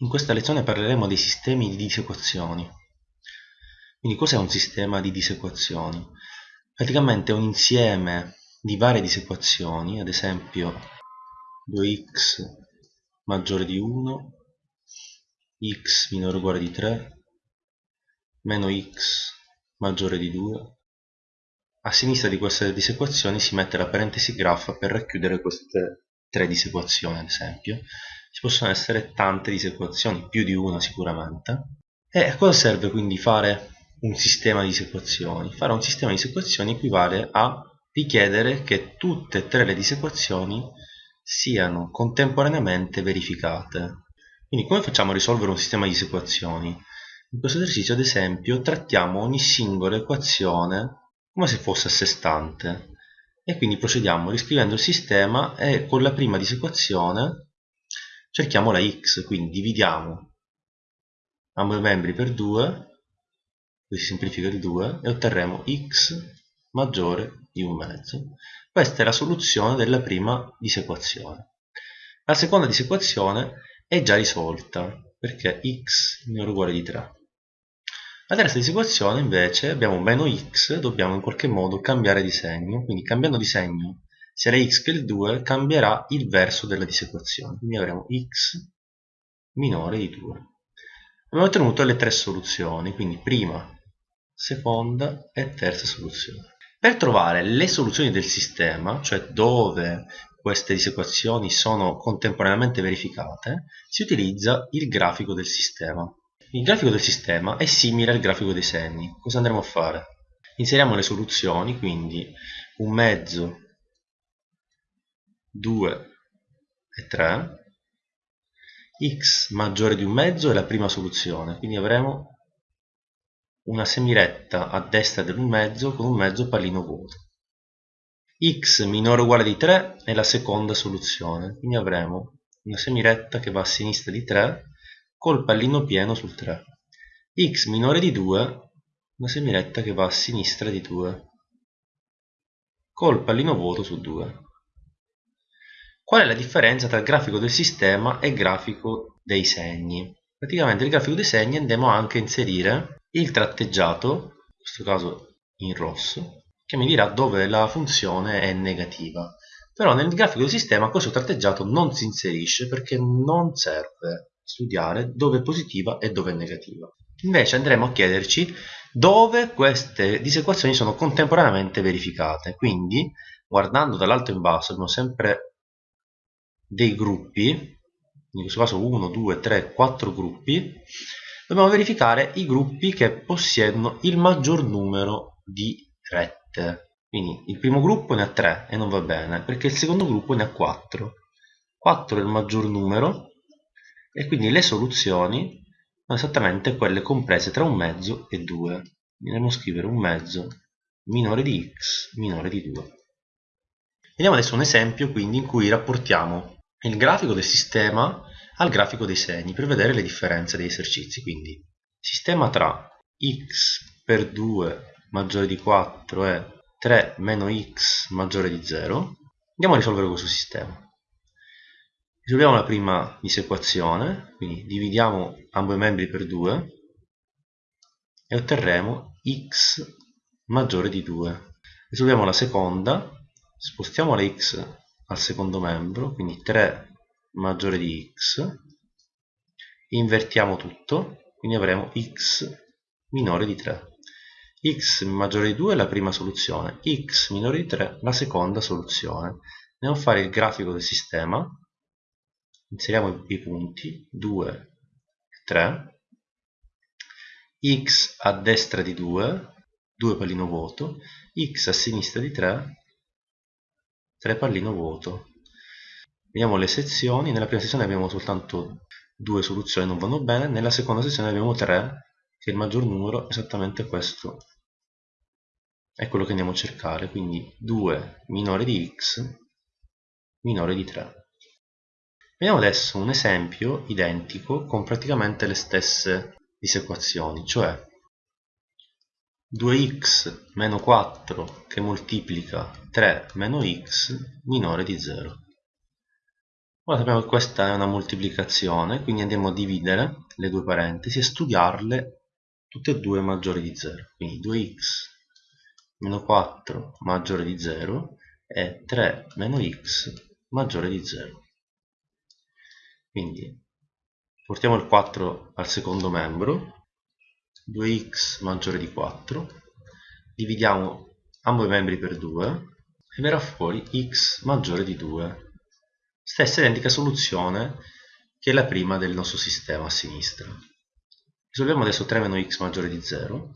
In questa lezione parleremo dei sistemi di disequazioni. Quindi cos'è un sistema di disequazioni? Praticamente è un insieme di varie disequazioni, ad esempio 2x maggiore di 1, x minore o uguale di 3, meno x maggiore di 2. A sinistra di queste disequazioni si mette la parentesi graph per racchiudere queste tre disequazioni, ad esempio ci possono essere tante disequazioni, più di una sicuramente. E a cosa serve quindi fare un sistema di disequazioni? Fare un sistema di disequazioni equivale a richiedere che tutte e tre le disequazioni siano contemporaneamente verificate. Quindi come facciamo a risolvere un sistema di disequazioni? In questo esercizio ad esempio trattiamo ogni singola equazione come se fosse a sé stante e quindi procediamo riscrivendo il sistema e con la prima disequazione cerchiamo la x, quindi dividiamo ambo i membri per 2, così si semplifica il 2, e otterremo x maggiore di un mezzo. Questa è la soluzione della prima disequazione. La seconda disequazione è già risolta, perché x o uguale di 3. La terza disequazione invece abbiamo meno x, dobbiamo in qualche modo cambiare di segno, quindi cambiando di segno sia la x che il 2 cambierà il verso della disequazione quindi avremo x minore di 2 abbiamo ottenuto le tre soluzioni quindi prima, seconda e terza soluzione. Per trovare le soluzioni del sistema cioè dove queste disequazioni sono contemporaneamente verificate si utilizza il grafico del sistema. Il grafico del sistema è simile al grafico dei segni. Cosa andremo a fare? inseriamo le soluzioni quindi un mezzo 2 e 3 x maggiore di un mezzo è la prima soluzione. Quindi avremo una semiretta a destra dell'un mezzo con un mezzo pallino vuoto. x minore o uguale di 3 è la seconda soluzione. Quindi avremo una semiretta che va a sinistra di 3 col pallino pieno sul 3 x minore di 2 una semiretta che va a sinistra di 2 col pallino vuoto su 2 Qual è la differenza tra il grafico del sistema e il grafico dei segni? Praticamente nel grafico dei segni andiamo anche a inserire il tratteggiato, in questo caso in rosso, che mi dirà dove la funzione è negativa. Però nel grafico del sistema questo tratteggiato non si inserisce perché non serve studiare dove è positiva e dove è negativa. Invece andremo a chiederci dove queste disequazioni sono contemporaneamente verificate. Quindi, guardando dall'alto in basso, abbiamo sempre dei gruppi, in questo caso 1, 2, 3, 4 gruppi, dobbiamo verificare i gruppi che possiedono il maggior numero di rette. Quindi il primo gruppo ne ha 3 e non va bene, perché il secondo gruppo ne ha 4. 4 è il maggior numero e quindi le soluzioni sono esattamente quelle comprese tra un mezzo e 2. Andiamo a scrivere un mezzo minore di x minore di 2. Vediamo adesso un esempio quindi in cui rapportiamo il grafico del sistema al grafico dei segni per vedere le differenze degli esercizi. Quindi sistema tra x per 2 maggiore di 4 e 3 meno x maggiore di 0. Andiamo a risolvere questo sistema. Risolviamo la prima disequazione, quindi dividiamo ambo i membri per 2 e otterremo x maggiore di 2. Risolviamo la seconda, spostiamo la x al secondo membro, quindi 3 maggiore di x, invertiamo tutto, quindi avremo x minore di 3. x maggiore di 2 è la prima soluzione, x minore di 3 la seconda soluzione. Andiamo a fare il grafico del sistema, inseriamo i punti 2 e 3, x a destra di 2, 2 pallino vuoto, x a sinistra di 3, 3 pallino vuoto. Vediamo le sezioni. Nella prima sezione abbiamo soltanto due soluzioni non vanno bene. Nella seconda sezione abbiamo 3 che è il maggior numero esattamente questo. È quello che andiamo a cercare. Quindi 2 minore di x minore di 3 vediamo adesso un esempio identico con praticamente le stesse disequazioni cioè 2x meno 4 che moltiplica 3 meno x minore di 0. Ora sappiamo che questa è una moltiplicazione, quindi andiamo a dividere le due parentesi e studiarle tutte e due maggiori di 0. Quindi 2x meno 4 maggiore di 0 e 3 meno x maggiore di 0. Quindi portiamo il 4 al secondo membro, 2x maggiore di 4, dividiamo ambo i membri per 2 e verrà fuori x maggiore di 2 stessa identica soluzione che la prima del nostro sistema a sinistra. Risolviamo adesso 3 meno x maggiore di 0.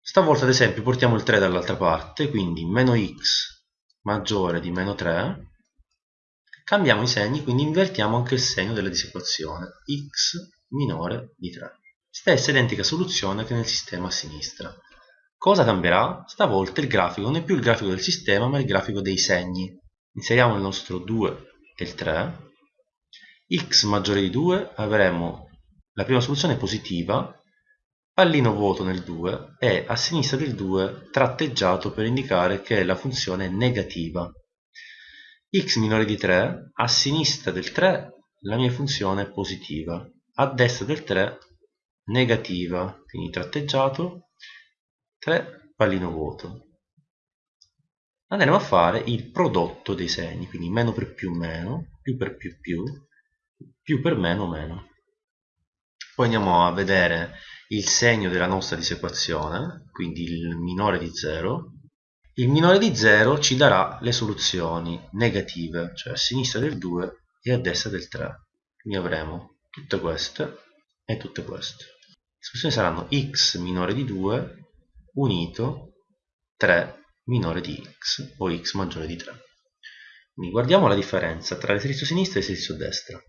Stavolta ad esempio portiamo il 3 dall'altra parte, quindi meno x maggiore di meno 3. Cambiamo i segni, quindi invertiamo anche il segno della disequazione. x minore di 3. Stessa identica soluzione che nel sistema a sinistra. Cosa cambierà? Stavolta il grafico non è più il grafico del sistema, ma il grafico dei segni inseriamo il nostro 2 e il 3 x maggiore di 2 avremo la prima soluzione positiva pallino vuoto nel 2 e a sinistra del 2 tratteggiato per indicare che la funzione è negativa x minore di 3 a sinistra del 3 la mia funzione è positiva a destra del 3 negativa quindi tratteggiato 3 pallino vuoto andremo a fare il prodotto dei segni, quindi meno per più meno, più per più più, più per meno meno. Poi andiamo a vedere il segno della nostra disequazione, quindi il minore di 0. Il minore di 0 ci darà le soluzioni negative, cioè a sinistra del 2 e a destra del 3. Quindi avremo tutte queste e tutte queste. Soluzioni saranno x minore di 2 unito 3 minore di x o x maggiore di 3. Quindi guardiamo la differenza tra l'esercizio sinistra e l'esercizio destra.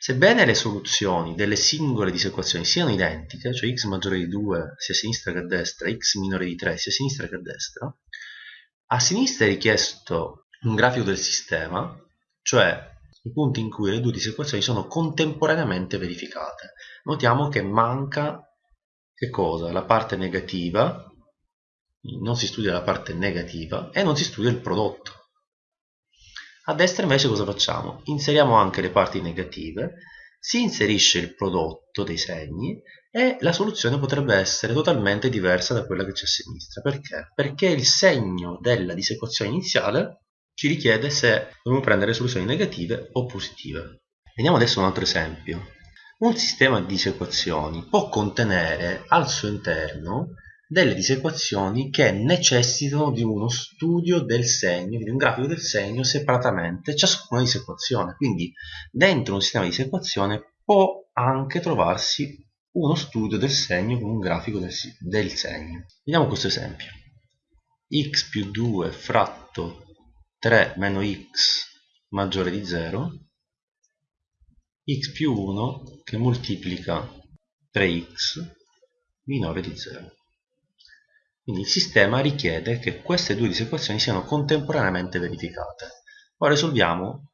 Sebbene le soluzioni delle singole disequazioni siano identiche, cioè x maggiore di 2 sia a sinistra che a destra, x minore di 3 sia a sinistra che a destra, a sinistra è richiesto un grafico del sistema, cioè i punti in cui le due disequazioni sono contemporaneamente verificate. Notiamo che manca che cosa? La parte negativa non si studia la parte negativa e non si studia il prodotto. A destra invece cosa facciamo? Inseriamo anche le parti negative, si inserisce il prodotto dei segni e la soluzione potrebbe essere totalmente diversa da quella che c'è a sinistra. Perché? Perché il segno della disequazione iniziale ci richiede se dobbiamo prendere soluzioni negative o positive. Vediamo adesso un altro esempio. Un sistema di disequazioni può contenere al suo interno delle disequazioni che necessitano di uno studio del segno, di un grafico del segno separatamente ciascuna disequazione. Quindi dentro un sistema di disequazione può anche trovarsi uno studio del segno con un grafico del, segno. Vediamo questo esempio. x più 2 fratto 3 meno x maggiore di 0 x più 1 che moltiplica 3x minore di 0 quindi il sistema richiede che queste due disequazioni siano contemporaneamente verificate. Ora risolviamo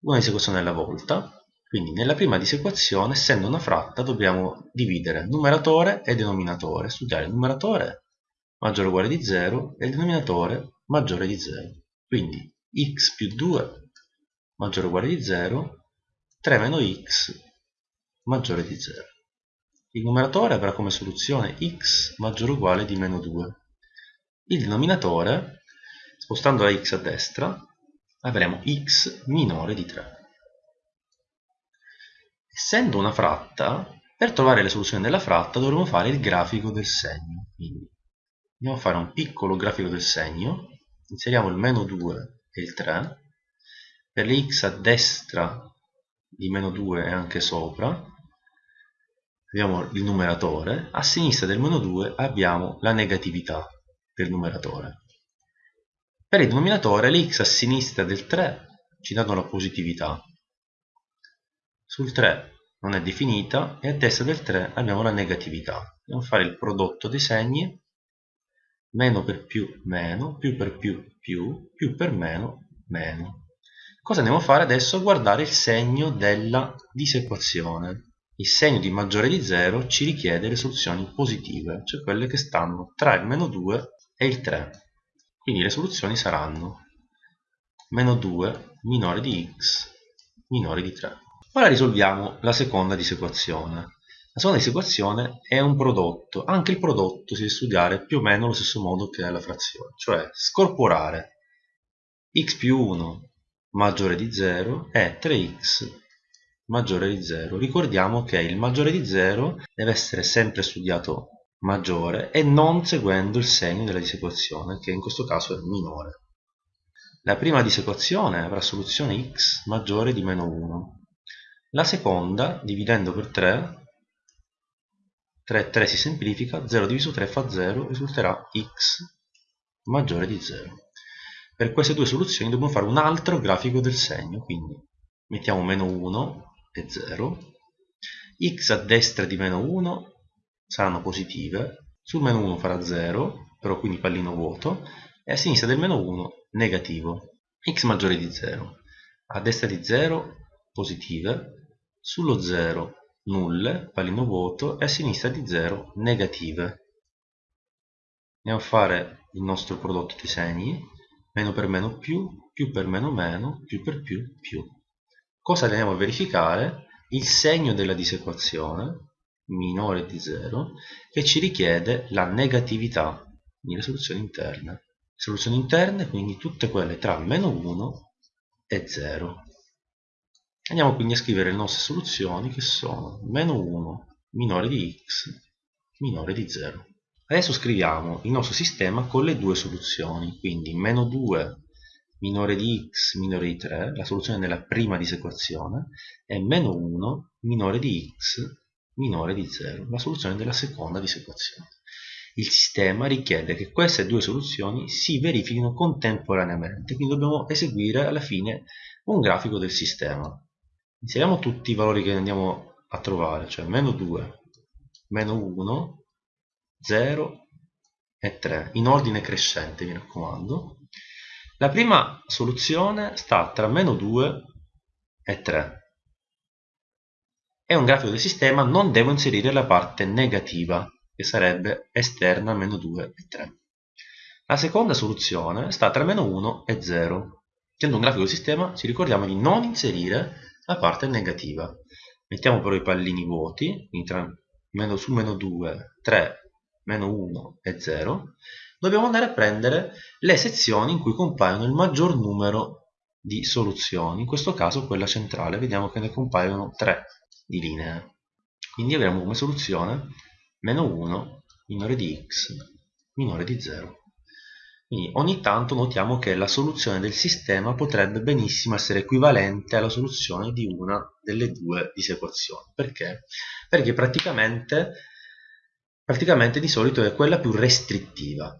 una disequazione alla volta. Quindi nella prima disequazione, essendo una fratta, dobbiamo dividere numeratore e denominatore, studiare il numeratore maggiore o uguale di 0 e il denominatore maggiore di 0. Quindi x più 2 maggiore o uguale di 0, 3 meno x maggiore di 0. Il numeratore avrà come soluzione x maggiore o uguale di meno 2. Il denominatore, spostando la x a destra, avremo x minore di 3. Essendo una fratta, per trovare le soluzioni della fratta dovremo fare il grafico del segno. Quindi andiamo a fare un piccolo grafico del segno, inseriamo il meno 2 e il 3, per le x a destra di meno 2 e anche sopra, abbiamo il numeratore, a sinistra del meno 2 abbiamo la negatività del numeratore. Per il denominatore l'x a sinistra del 3 ci danno la positività. Sul 3 non è definita e a destra del 3 abbiamo la negatività. A fare il prodotto dei segni, meno per più meno, più per più più, più per meno meno. Cosa andiamo a fare adesso? Guardare il segno della disequazione il segno di maggiore di 0 ci richiede le soluzioni positive, cioè quelle che stanno tra il meno 2 e il 3. Quindi le soluzioni saranno meno 2 minore di x minore di 3. Ora risolviamo la seconda disequazione. La seconda disequazione è un prodotto, anche il prodotto si deve studiare più o meno allo stesso modo che la frazione, cioè scorporare x più 1 maggiore di 0 è 3x maggiore di 0. Ricordiamo che il maggiore di 0 deve essere sempre studiato maggiore e non seguendo il segno della disequazione, che in questo caso è minore. La prima disequazione avrà soluzione x maggiore di meno 1. La seconda, dividendo per 3, 3, 3 si semplifica, 0 diviso 3 fa 0, risulterà x maggiore di 0 per queste due soluzioni dobbiamo fare un altro grafico del segno quindi mettiamo meno 1 e 0 x a destra di meno 1 saranno positive sul meno 1 farà 0 però quindi pallino vuoto e a sinistra del meno 1 negativo x maggiore di 0 a destra di 0 positive sullo 0 nulle pallino vuoto e a sinistra di 0 negative andiamo a fare il nostro prodotto di segni meno per meno più, più per meno meno, più per più più. Cosa andiamo a verificare? Il segno della disequazione minore di 0 che ci richiede la negatività nelle soluzioni interne. Soluzioni interne quindi tutte quelle tra meno 1 e 0. Andiamo quindi a scrivere le nostre soluzioni che sono meno 1 minore di x minore di 0. Adesso scriviamo il nostro sistema con le due soluzioni, quindi meno 2 minore di x minore di 3, la soluzione della prima disequazione, e meno 1 minore di x minore di 0, la soluzione della seconda disequazione. Il sistema richiede che queste due soluzioni si verifichino contemporaneamente, quindi dobbiamo eseguire alla fine un grafico del sistema. Inseriamo tutti i valori che andiamo a trovare, cioè meno 2, meno 1, 0 e 3 in ordine crescente mi raccomando. La prima soluzione sta tra meno 2 e 3 è un grafico del sistema non devo inserire la parte negativa che sarebbe esterna meno 2 e 3 la seconda soluzione sta tra meno 1 e 0 essendo un grafico del sistema ci ricordiamo di non inserire la parte negativa mettiamo però i pallini vuoti quindi tra meno, su meno 2 3 meno 1 e 0, dobbiamo andare a prendere le sezioni in cui compaiono il maggior numero di soluzioni, in questo caso quella centrale, vediamo che ne compaiono 3 di linee. Quindi avremo come soluzione meno 1 minore di x minore di 0. Quindi ogni tanto notiamo che la soluzione del sistema potrebbe benissimo essere equivalente alla soluzione di una delle due disequazioni. Perché? Perché praticamente praticamente di solito è quella più restrittiva